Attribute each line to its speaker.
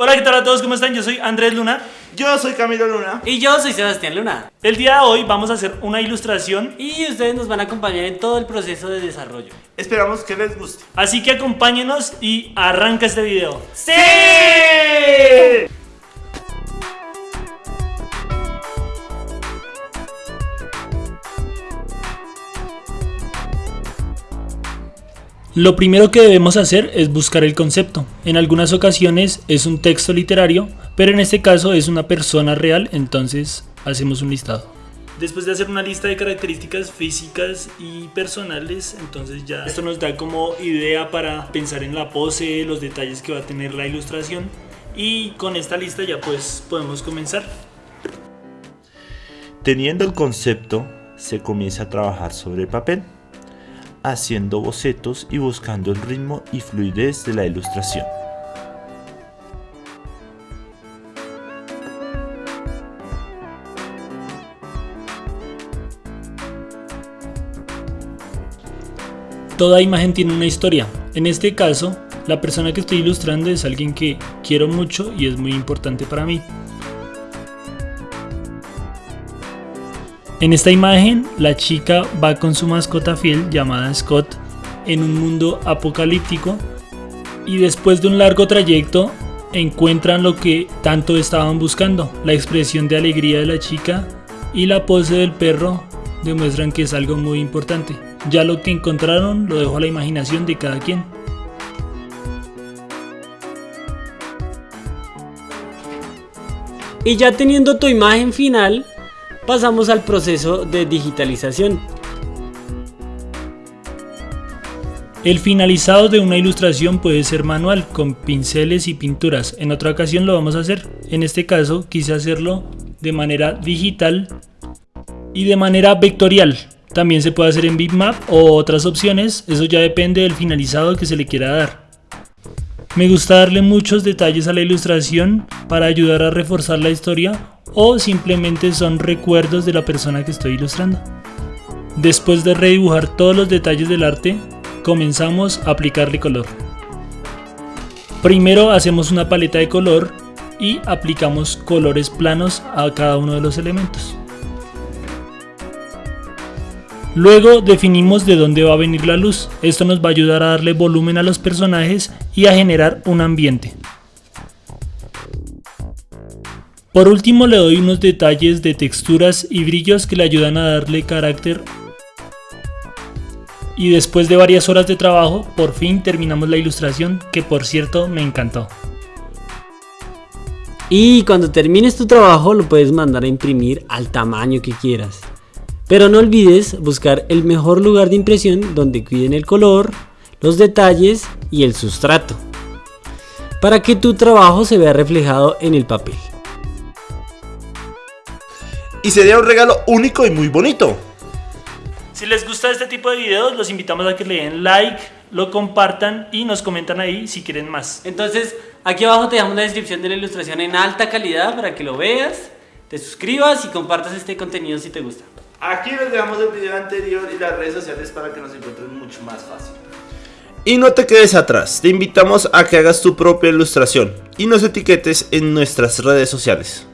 Speaker 1: Hola, ¿qué tal a todos? ¿Cómo están? Yo soy Andrés Luna.
Speaker 2: Yo soy Camilo Luna.
Speaker 3: Y yo soy Sebastián Luna.
Speaker 1: El día de hoy vamos a hacer una ilustración.
Speaker 3: Y ustedes nos van a acompañar en todo el proceso de desarrollo.
Speaker 2: Esperamos que les guste.
Speaker 1: Así que acompáñenos y arranca este video.
Speaker 3: ¡Sí!
Speaker 1: Lo primero que debemos hacer es buscar el concepto. En algunas ocasiones es un texto literario, pero en este caso es una persona real, entonces hacemos un listado. Después de hacer una lista de características físicas y personales, entonces ya esto nos da como idea para pensar en la pose, los detalles que va a tener la ilustración y con esta lista ya pues podemos comenzar.
Speaker 2: Teniendo el concepto, se comienza a trabajar sobre el papel haciendo bocetos y buscando el ritmo y fluidez de la ilustración.
Speaker 1: Toda imagen tiene una historia. En este caso, la persona que estoy ilustrando es alguien que quiero mucho y es muy importante para mí. En esta imagen, la chica va con su mascota fiel llamada Scott en un mundo apocalíptico y después de un largo trayecto encuentran lo que tanto estaban buscando. La expresión de alegría de la chica y la pose del perro demuestran que es algo muy importante. Ya lo que encontraron lo dejo a la imaginación de cada quien.
Speaker 3: Y ya teniendo tu imagen final, pasamos al proceso de digitalización.
Speaker 1: El finalizado de una ilustración puede ser manual, con pinceles y pinturas. En otra ocasión lo vamos a hacer. En este caso quise hacerlo de manera digital y de manera vectorial. También se puede hacer en bitmap o otras opciones, eso ya depende del finalizado que se le quiera dar. Me gusta darle muchos detalles a la ilustración para ayudar a reforzar la historia o simplemente son recuerdos de la persona que estoy ilustrando. Después de redibujar todos los detalles del arte, comenzamos a aplicarle color. Primero hacemos una paleta de color y aplicamos colores planos a cada uno de los elementos. Luego definimos de dónde va a venir la luz, esto nos va a ayudar a darle volumen a los personajes y a generar un ambiente. Por último le doy unos detalles de texturas y brillos que le ayudan a darle carácter. Y después de varias horas de trabajo, por fin terminamos la ilustración, que por cierto me encantó.
Speaker 3: Y cuando termines tu trabajo lo puedes mandar a imprimir al tamaño que quieras. Pero no olvides buscar el mejor lugar de impresión donde cuiden el color, los detalles y el sustrato. Para que tu trabajo se vea reflejado en el papel
Speaker 2: y sería un regalo único y muy bonito.
Speaker 1: Si les gusta este tipo de videos, los invitamos a que le den like, lo compartan y nos comentan ahí si quieren más.
Speaker 3: Entonces, aquí abajo te dejamos la descripción de la ilustración en alta calidad para que lo veas, te suscribas y compartas este contenido si te gusta.
Speaker 2: Aquí les dejamos el video anterior y las redes sociales para que nos encuentren mucho más fácil. Y no te quedes atrás, te invitamos a que hagas tu propia ilustración y nos etiquetes en nuestras redes sociales.